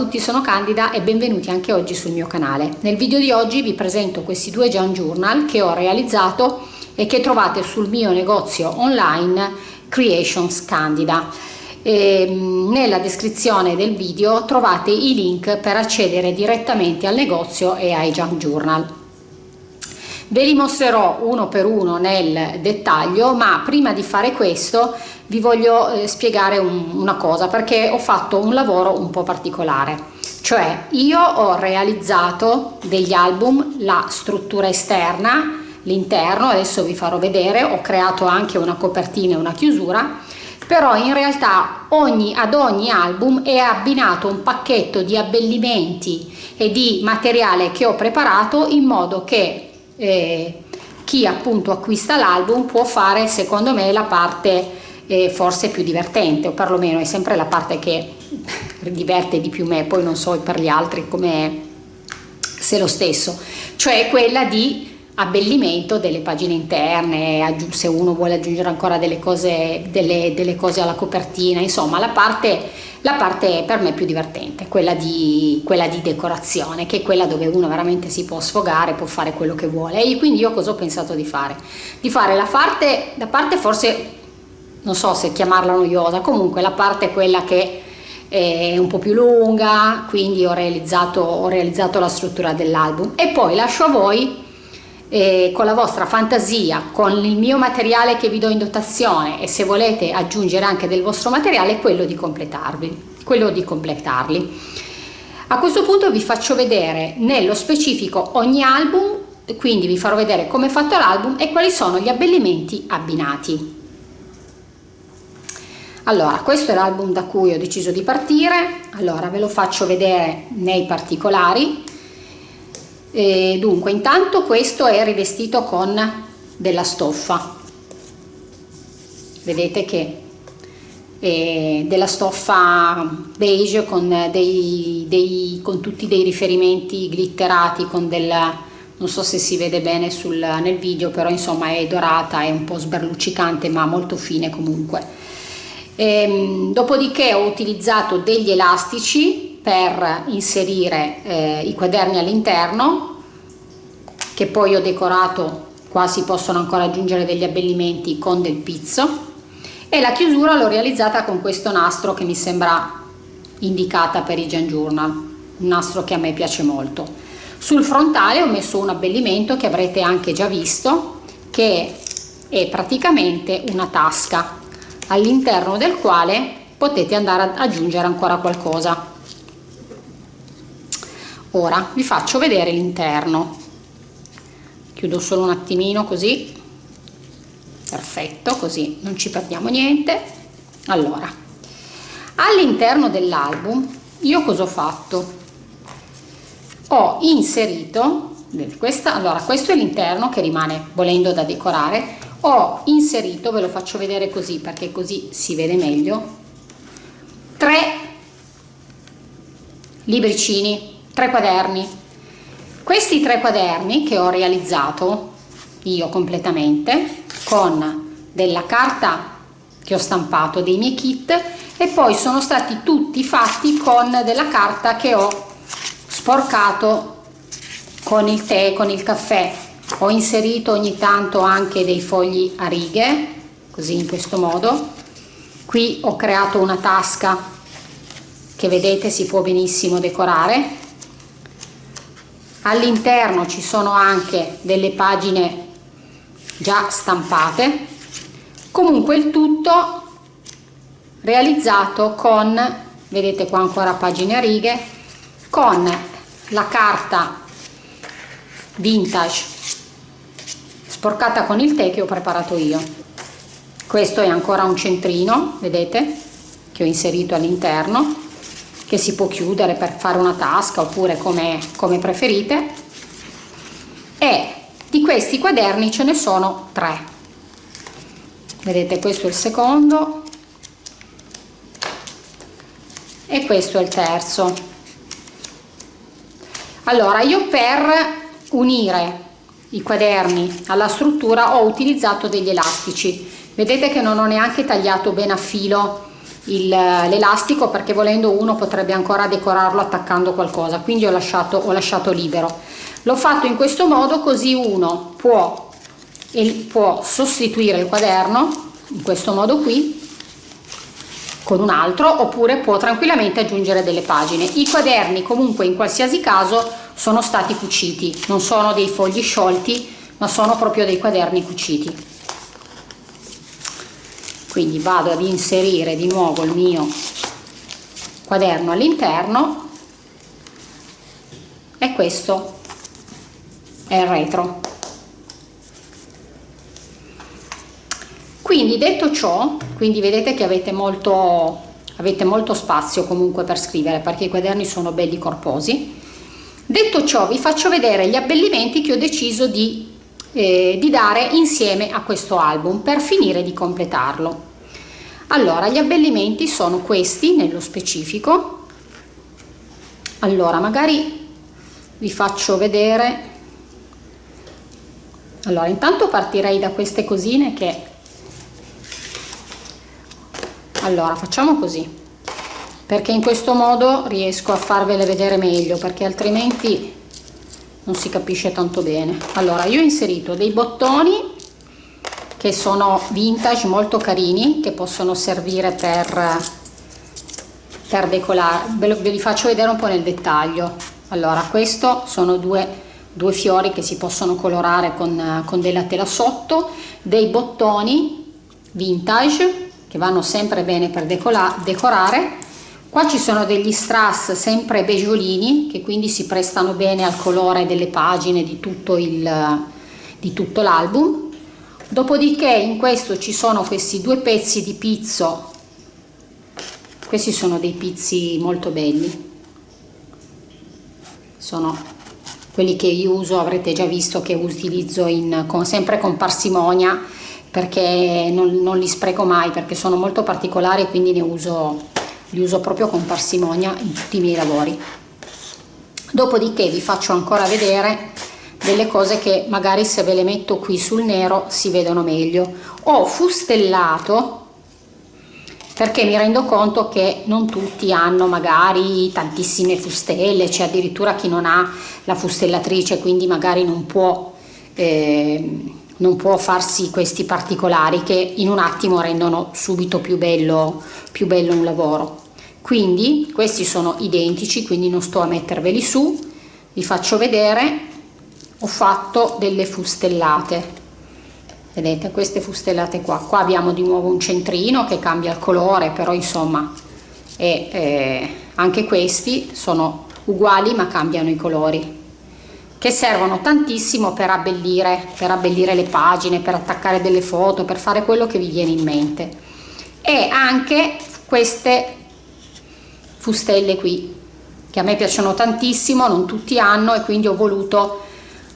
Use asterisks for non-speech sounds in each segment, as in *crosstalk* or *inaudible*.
Tutti, sono Candida e benvenuti anche oggi sul mio canale. Nel video di oggi vi presento questi due Jan Journal che ho realizzato e che trovate sul mio negozio online Creations Candida. E mm, nella descrizione del video trovate i link per accedere direttamente al negozio e ai Junk Journal. Ve li mostrerò uno per uno nel dettaglio, ma prima di fare questo vi voglio eh, spiegare un, una cosa perché ho fatto un lavoro un po' particolare. Cioè io ho realizzato degli album la struttura esterna l'interno adesso vi farò vedere ho creato anche una copertina e una chiusura però in realtà ogni, ad ogni album è abbinato un pacchetto di abbellimenti e di materiale che ho preparato in modo che eh, chi appunto acquista l'album può fare secondo me la parte eh, forse più divertente o perlomeno è sempre la parte che *laughs* diverte di più me poi non so per gli altri come se lo stesso cioè quella di abbellimento delle pagine interne se uno vuole aggiungere ancora delle cose, delle, delle cose alla copertina insomma la parte, la parte per me più divertente quella di, quella di decorazione che è quella dove uno veramente si può sfogare può fare quello che vuole. E quindi io cosa ho pensato di fare? Di fare la parte, la parte forse non so se chiamarla noiosa, comunque la parte quella che è un po' più lunga, quindi ho realizzato, ho realizzato la struttura dell'album. E poi lascio a voi eh, con la vostra fantasia, con il mio materiale che vi do in dotazione e se volete aggiungere anche del vostro materiale, quello di completarvi, quello di completarli. A questo punto vi faccio vedere nello specifico ogni album, quindi vi farò vedere come è fatto l'album e quali sono gli abbellimenti abbinati. Allora, questo è l'album da cui ho deciso di partire, allora ve lo faccio vedere nei particolari. E dunque, intanto questo è rivestito con della stoffa, vedete che è della stoffa beige con, dei, dei, con tutti dei riferimenti glitterati, con del, non so se si vede bene sul, nel video, però insomma è dorata, è un po' sberluccicante ma molto fine comunque. Ehm, dopodiché ho utilizzato degli elastici per inserire eh, i quaderni all'interno che poi ho decorato qua si possono ancora aggiungere degli abbellimenti con del pizzo. E la chiusura l'ho realizzata con questo nastro che mi sembra indicata per i Gen Journal un nastro che a me piace molto. Sul frontale ho messo un abbellimento che avrete anche già visto che è praticamente una tasca all'interno del quale potete andare ad aggiungere ancora qualcosa ora vi faccio vedere l'interno. Chiudo solo un attimino così. Perfetto così non ci perdiamo niente. Allora all'interno dell'album io cosa ho fatto? Ho inserito questa allora questo è l'interno che rimane volendo da decorare. Ho inserito ve lo faccio vedere così perché così si vede meglio tre libricini tre quaderni. Questi tre quaderni che ho realizzato io completamente con della carta che ho stampato dei miei kit e poi sono stati tutti fatti con della carta che ho sporcato con il tè con il caffè. Ho inserito ogni tanto anche dei fogli a righe così in questo modo. Qui ho creato una tasca che vedete si può benissimo decorare all'interno ci sono anche delle pagine già stampate. Comunque il tutto realizzato con vedete qua ancora pagine a righe con la carta vintage sporcata con il tè che ho preparato io. Questo è ancora un centrino vedete che ho inserito all'interno che si può chiudere per fare una tasca oppure come, come preferite. E di questi quaderni ce ne sono tre. Vedete questo è il secondo e questo è il terzo. Allora io per unire i quaderni alla struttura ho utilizzato degli elastici. Vedete che non ho neanche tagliato bene a filo l'elastico perché volendo uno potrebbe ancora decorarlo attaccando qualcosa. Quindi ho lasciato, ho lasciato libero. L'ho fatto in questo modo così uno può, può sostituire il quaderno in questo modo qui con un altro oppure può tranquillamente aggiungere delle pagine. I quaderni comunque in qualsiasi caso sono stati cuciti. Non sono dei fogli sciolti ma sono proprio dei quaderni cuciti quindi vado ad inserire di nuovo il mio quaderno all'interno e questo è il retro. Quindi detto ciò quindi vedete che avete molto avete molto spazio comunque per scrivere perché i quaderni sono belli corposi. Detto ciò vi faccio vedere gli abbellimenti che ho deciso di eh, di dare insieme a questo album per finire di completarlo. Allora gli abbellimenti sono questi nello specifico. Allora magari vi faccio vedere. Allora intanto partirei da queste cosine che allora facciamo così perché in questo modo riesco a farvele vedere meglio perché altrimenti non si capisce tanto bene. Allora io ho inserito dei bottoni che sono vintage molto carini che possono servire per per decolare ve, ve li faccio vedere un po nel dettaglio. Allora questo sono due due fiori che si possono colorare con, con della tela sotto dei bottoni vintage che vanno sempre bene per decorare Qua ci sono degli strass sempre beggiolini che quindi si prestano bene al colore delle pagine di tutto l'album. Dopodiché in questo ci sono questi due pezzi di pizzo, questi sono dei pizzi molto belli, sono quelli che io uso, avrete già visto che utilizzo in, con, sempre con parsimonia perché non, non li spreco mai perché sono molto particolari e quindi ne uso li uso proprio con parsimonia in tutti i miei lavori. Dopodiché vi faccio ancora vedere delle cose che magari se ve le metto qui sul nero si vedono meglio. Ho fustellato perché mi rendo conto che non tutti hanno magari tantissime fustelle c'è addirittura chi non ha la fustellatrice quindi magari non può eh, non può farsi questi particolari che in un attimo rendono subito più bello, più bello un lavoro. Quindi questi sono identici quindi non sto a metterveli su vi faccio vedere. Ho fatto delle fustellate. Vedete queste fustellate qua. Qua abbiamo di nuovo un centrino che cambia il colore però insomma e, eh, anche questi sono uguali ma cambiano i colori che servono tantissimo per abbellire per abbellire le pagine per attaccare delle foto per fare quello che vi viene in mente. E anche queste fustelle qui che a me piacciono tantissimo non tutti hanno e quindi ho voluto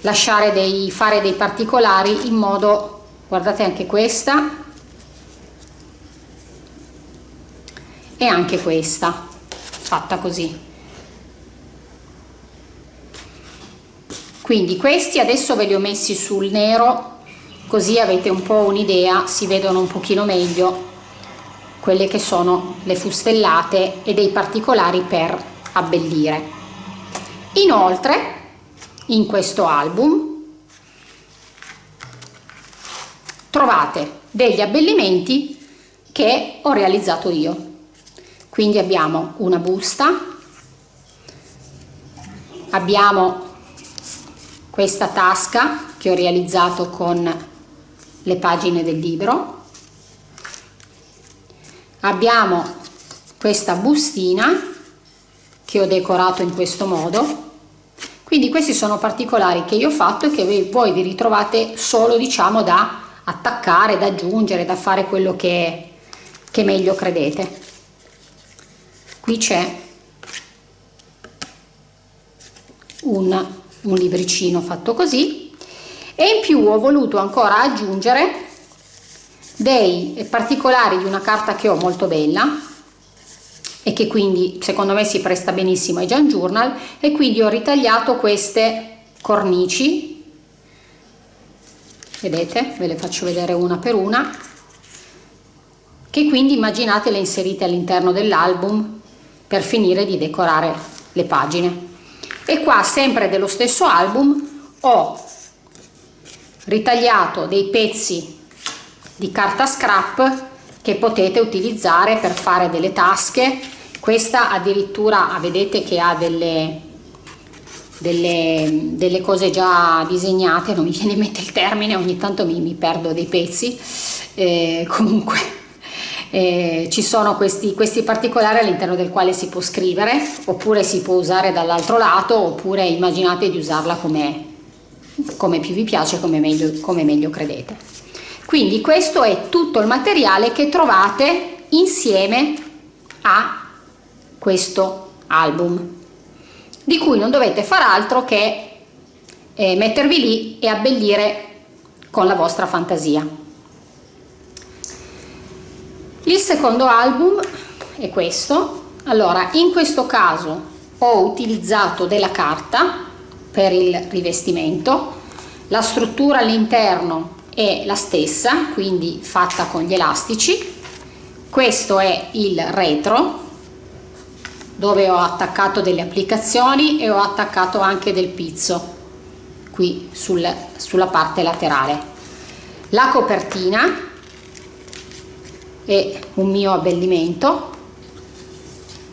lasciare dei fare dei particolari in modo guardate anche questa e anche questa fatta così quindi questi adesso ve li ho messi sul nero così avete un po' un'idea si vedono un pochino meglio quelle che sono le fustellate e dei particolari per abbellire. Inoltre in questo album trovate degli abbellimenti che ho realizzato io. Quindi abbiamo una busta abbiamo questa tasca che ho realizzato con le pagine del libro. Abbiamo questa bustina che ho decorato in questo modo. Quindi questi sono particolari che io ho fatto e che voi vi ritrovate solo diciamo da attaccare da aggiungere da fare quello che, che meglio credete. Qui c'è un, un libricino fatto così. E in più ho voluto ancora aggiungere dei particolari di una carta che ho molto bella e che quindi secondo me si presta benissimo ai Jan Journal. E quindi ho ritagliato queste cornici. Vedete? Ve le faccio vedere una per una. Che quindi immaginate le inserite all'interno dell'album per finire di decorare le pagine e qua sempre dello stesso album ho ritagliato dei pezzi di carta scrap che potete utilizzare per fare delle tasche. Questa addirittura ah, vedete che ha delle, delle, delle cose già disegnate non mi viene in mente il termine ogni tanto mi, mi perdo dei pezzi. Eh, comunque eh, ci sono questi, questi particolari all'interno del quale si può scrivere oppure si può usare dall'altro lato oppure immaginate di usarla come, come più vi piace come meglio, come meglio credete. Quindi questo è tutto il materiale che trovate insieme a questo album di cui non dovete far altro che eh, mettervi lì e abbellire con la vostra fantasia il secondo album è questo. Allora in questo caso ho utilizzato della carta per il rivestimento. La struttura all'interno è la stessa quindi fatta con gli elastici. Questo è il retro dove ho attaccato delle applicazioni e ho attaccato anche del pizzo qui sul, sulla parte laterale. La copertina è un mio abbellimento.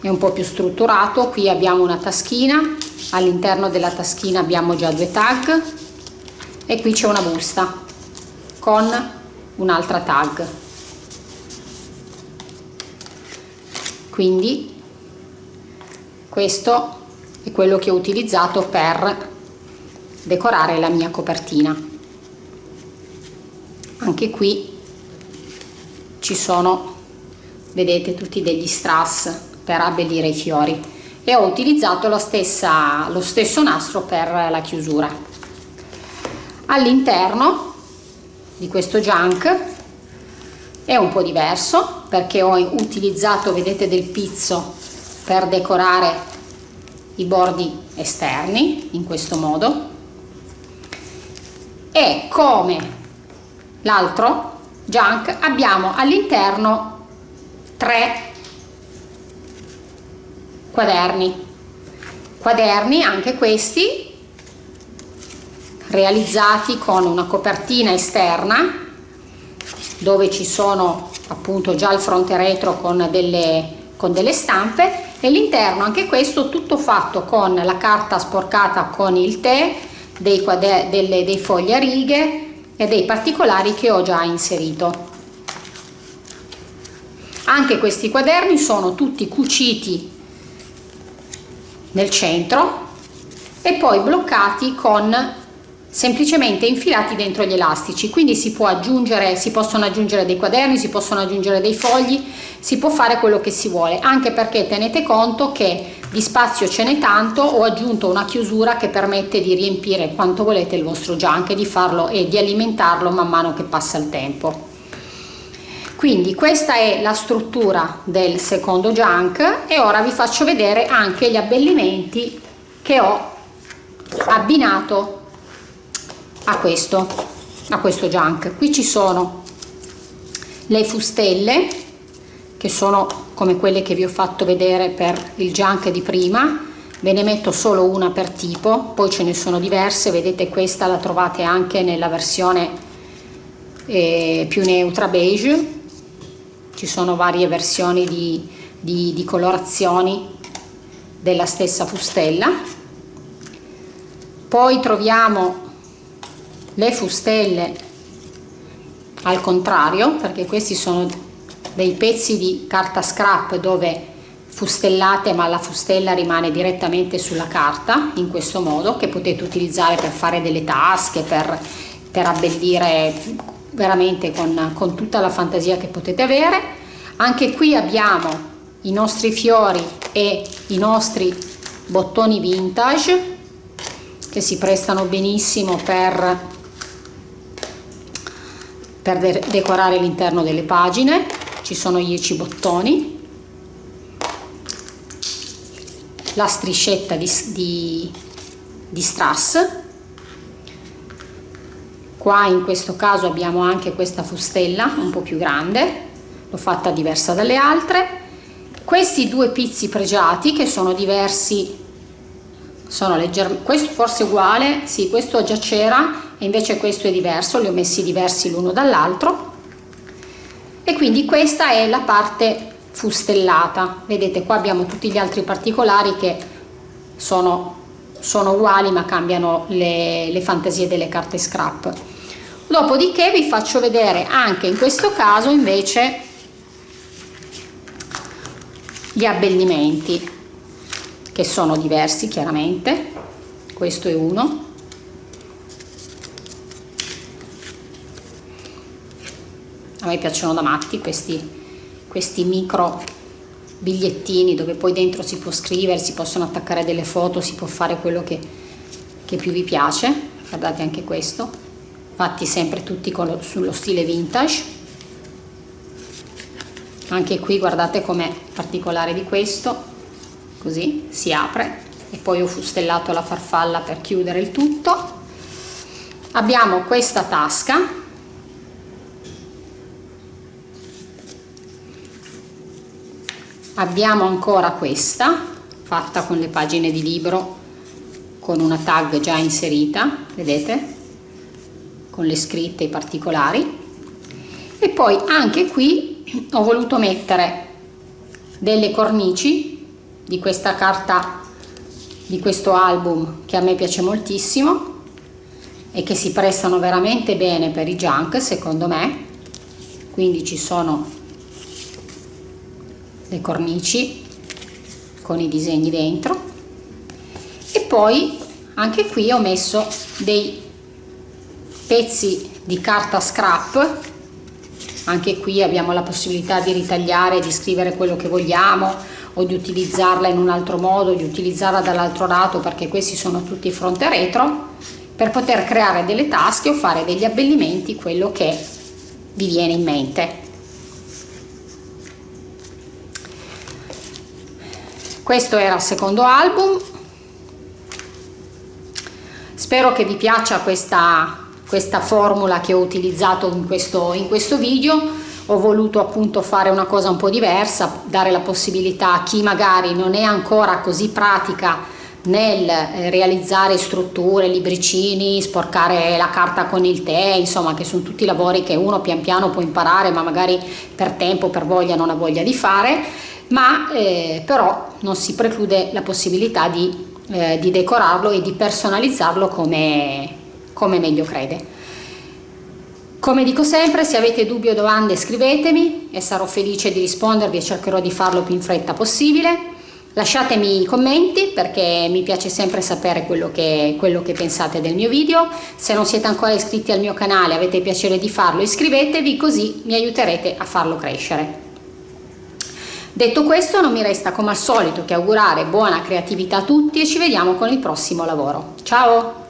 È un po più strutturato. Qui abbiamo una taschina. All'interno della taschina abbiamo già due tag. E qui c'è una busta con un'altra tag. Quindi questo è quello che ho utilizzato per decorare la mia copertina. Anche qui ci sono vedete tutti degli strass per abbellire i fiori. E ho utilizzato stessa, lo stesso nastro per la chiusura. All'interno di questo junk è un po' diverso perché ho utilizzato vedete del pizzo per decorare i bordi esterni in questo modo. E come l'altro junk abbiamo all'interno tre quaderni. Quaderni anche questi realizzati con una copertina esterna dove ci sono appunto già il fronte retro con delle, con delle stampe. E l'interno anche questo tutto fatto con la carta sporcata con il tè dei, delle, dei fogli a righe e dei particolari che ho già inserito. Anche questi quaderni sono tutti cuciti nel centro e poi bloccati con semplicemente infilati dentro gli elastici. Quindi si può aggiungere si possono aggiungere dei quaderni si possono aggiungere dei fogli si può fare quello che si vuole anche perché tenete conto che di spazio ce n'è tanto ho aggiunto una chiusura che permette di riempire quanto volete il vostro junk e di farlo e di alimentarlo man mano che passa il tempo. Quindi questa è la struttura del secondo junk e ora vi faccio vedere anche gli abbellimenti che ho abbinato a questo a questo junk. Qui ci sono le fustelle che sono come quelle che vi ho fatto vedere per il junk di prima. Ve ne metto solo una per tipo poi ce ne sono diverse. Vedete questa la trovate anche nella versione eh, più neutra beige. Ci sono varie versioni di, di, di colorazioni della stessa fustella. Poi troviamo le fustelle al contrario perché questi sono dei pezzi di carta scrap dove fustellate ma la fustella rimane direttamente sulla carta in questo modo che potete utilizzare per fare delle tasche per, per abbellire veramente con, con tutta la fantasia che potete avere. Anche qui abbiamo i nostri fiori e i nostri bottoni vintage che si prestano benissimo per per de decorare l'interno delle pagine ci sono 10 bottoni la striscetta di, di, di strass. Qua in questo caso abbiamo anche questa fustella un po' più grande l'ho fatta diversa dalle altre. Questi due pizzi pregiati che sono diversi sono leggermente questo forse uguale sì questo già c'era e invece questo è diverso li ho messi diversi l'uno dall'altro e quindi questa è la parte fustellata. Vedete qua abbiamo tutti gli altri particolari che sono, sono uguali ma cambiano le, le fantasie delle carte scrap. Dopodiché vi faccio vedere anche in questo caso invece gli abbellimenti che sono diversi chiaramente. Questo è uno a me piacciono da matti questi questi micro bigliettini dove poi dentro si può scrivere si possono attaccare delle foto si può fare quello che, che più vi piace. Guardate anche questo. Fatti sempre tutti con, sullo stile vintage. Anche qui guardate com'è particolare di questo. Così si apre. E poi ho fustellato la farfalla per chiudere il tutto. Abbiamo questa tasca abbiamo ancora questa fatta con le pagine di libro con una tag già inserita vedete? Con le scritte i particolari. E poi anche qui ho voluto mettere delle cornici di questa carta di questo album che a me piace moltissimo e che si prestano veramente bene per i junk secondo me. Quindi ci sono le cornici con i disegni dentro. E poi anche qui ho messo dei pezzi di carta scrap. Anche qui abbiamo la possibilità di ritagliare di scrivere quello che vogliamo o di utilizzarla in un altro modo di utilizzarla dall'altro lato perché questi sono tutti fronte retro per poter creare delle tasche o fare degli abbellimenti quello che vi viene in mente questo era il secondo album. Spero che vi piaccia questa, questa formula che ho utilizzato in questo, in questo video. Ho voluto appunto fare una cosa un po' diversa dare la possibilità a chi magari non è ancora così pratica nel eh, realizzare strutture, libricini, sporcare la carta con il tè, insomma che sono tutti lavori che uno pian piano può imparare ma magari per tempo, per voglia non ha voglia di fare ma eh, però non si preclude la possibilità di, eh, di decorarlo e di personalizzarlo come, come meglio crede. Come dico sempre, se avete dubbi o domande scrivetemi e sarò felice di rispondervi e cercherò di farlo più in fretta possibile. Lasciatemi i commenti perché mi piace sempre sapere quello che, quello che pensate del mio video. Se non siete ancora iscritti al mio canale e avete piacere di farlo iscrivetevi così mi aiuterete a farlo crescere. Detto questo non mi resta come al solito che augurare buona creatività a tutti e ci vediamo con il prossimo lavoro. Ciao!